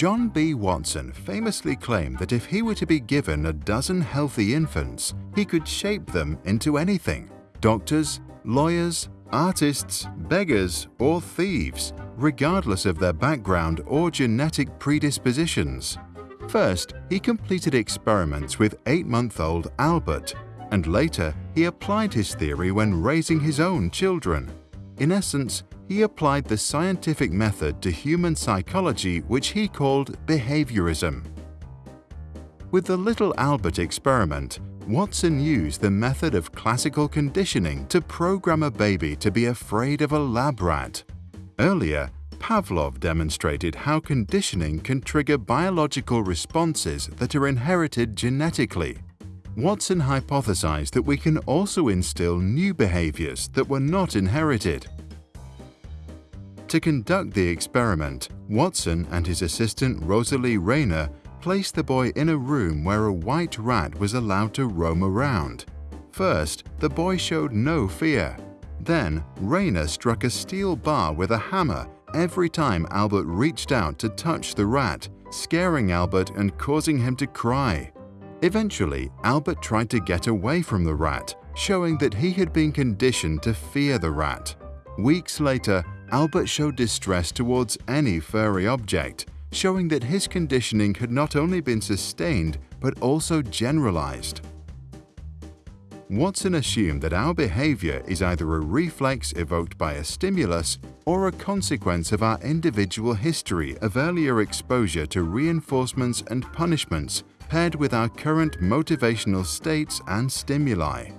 John B. Watson famously claimed that if he were to be given a dozen healthy infants, he could shape them into anything. Doctors, lawyers, artists, beggars, or thieves, regardless of their background or genetic predispositions. First, he completed experiments with eight-month-old Albert, and later he applied his theory when raising his own children. In essence, he applied the scientific method to human psychology which he called behaviorism. With the Little Albert experiment, Watson used the method of classical conditioning to program a baby to be afraid of a lab rat. Earlier, Pavlov demonstrated how conditioning can trigger biological responses that are inherited genetically. Watson hypothesized that we can also instill new behaviors that were not inherited. To conduct the experiment, Watson and his assistant Rosalie Rayner placed the boy in a room where a white rat was allowed to roam around. First, the boy showed no fear. Then, Rayner struck a steel bar with a hammer every time Albert reached out to touch the rat, scaring Albert and causing him to cry. Eventually, Albert tried to get away from the rat, showing that he had been conditioned to fear the rat. Weeks later, Albert showed distress towards any furry object, showing that his conditioning had not only been sustained but also generalized. Watson assumed that our behavior is either a reflex evoked by a stimulus or a consequence of our individual history of earlier exposure to reinforcements and punishments paired with our current motivational states and stimuli.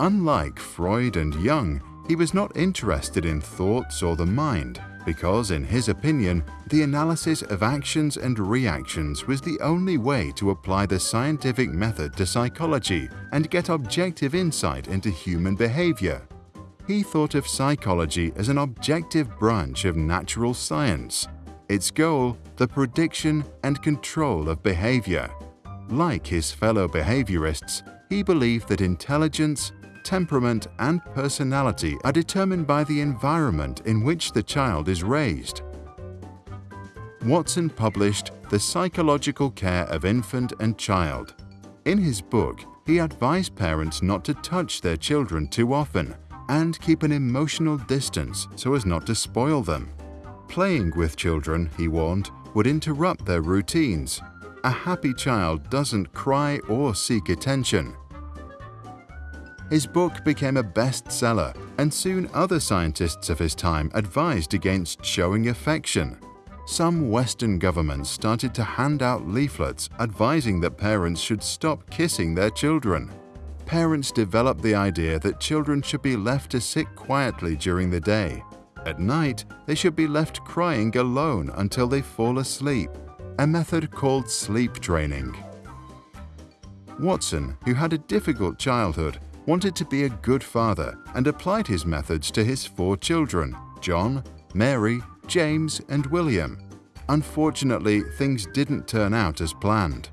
Unlike Freud and Jung, he was not interested in thoughts or the mind because, in his opinion, the analysis of actions and reactions was the only way to apply the scientific method to psychology and get objective insight into human behavior. He thought of psychology as an objective branch of natural science, its goal the prediction and control of behavior. Like his fellow behaviorists, he believed that intelligence, temperament and personality are determined by the environment in which the child is raised. Watson published The Psychological Care of Infant and Child. In his book, he advised parents not to touch their children too often and keep an emotional distance so as not to spoil them. Playing with children, he warned, would interrupt their routines. A happy child doesn't cry or seek attention. His book became a bestseller, and soon other scientists of his time advised against showing affection. Some Western governments started to hand out leaflets advising that parents should stop kissing their children. Parents developed the idea that children should be left to sit quietly during the day. At night, they should be left crying alone until they fall asleep, a method called sleep training. Watson, who had a difficult childhood, wanted to be a good father and applied his methods to his four children, John, Mary, James and William. Unfortunately, things didn't turn out as planned.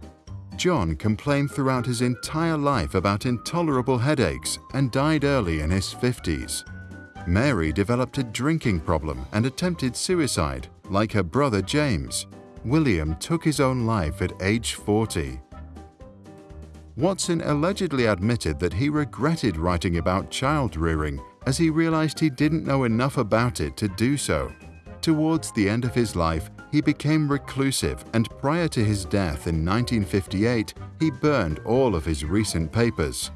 John complained throughout his entire life about intolerable headaches and died early in his 50s. Mary developed a drinking problem and attempted suicide, like her brother James. William took his own life at age 40. Watson allegedly admitted that he regretted writing about child rearing as he realized he didn't know enough about it to do so. Towards the end of his life, he became reclusive and prior to his death in 1958, he burned all of his recent papers.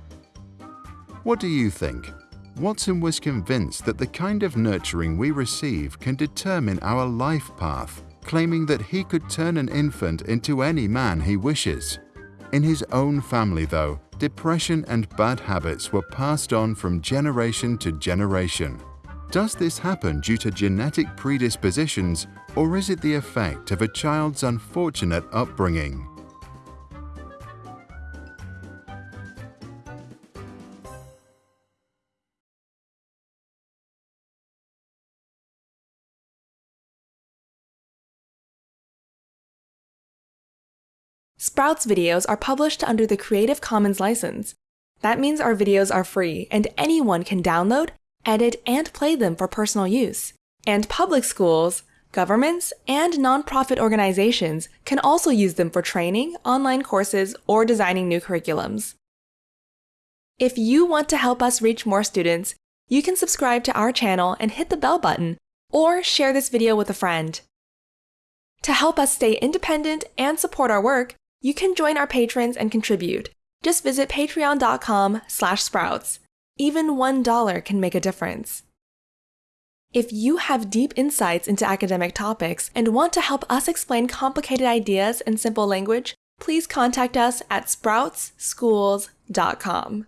What do you think? Watson was convinced that the kind of nurturing we receive can determine our life path, claiming that he could turn an infant into any man he wishes. In his own family, though, depression and bad habits were passed on from generation to generation. Does this happen due to genetic predispositions or is it the effect of a child's unfortunate upbringing? Sprouts videos are published under the Creative Commons license. That means our videos are free and anyone can download, edit, and play them for personal use. And public schools, Governments and nonprofit organizations can also use them for training, online courses, or designing new curriculums. If you want to help us reach more students, you can subscribe to our channel and hit the bell button, or share this video with a friend. To help us stay independent and support our work, you can join our patrons and contribute. Just visit patreon.com slash sprouts. Even $1 can make a difference. If you have deep insights into academic topics and want to help us explain complicated ideas in simple language, please contact us at sproutsschools.com.